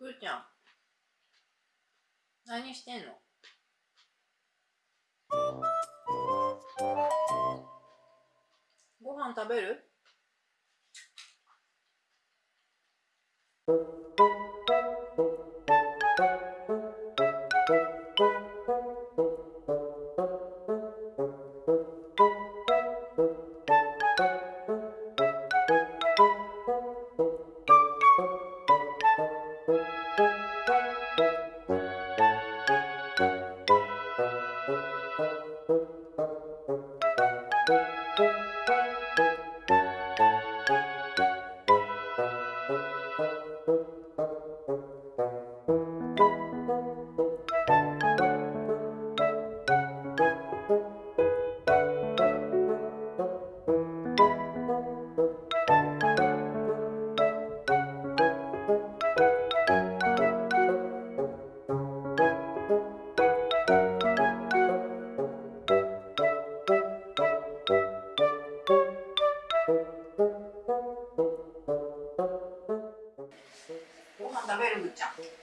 ふーちゃん何してんの？ご飯食べる？食べるむっちゃん。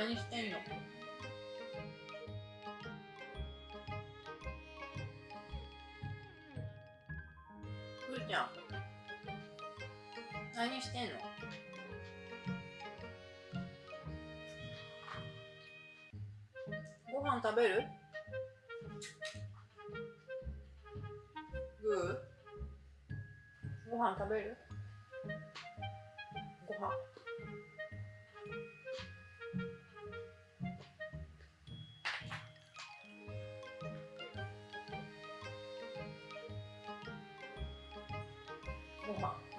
何してんの？くーちゃん。何してんの？ご飯食べる？グー？ご飯食べる？ご飯。ご飯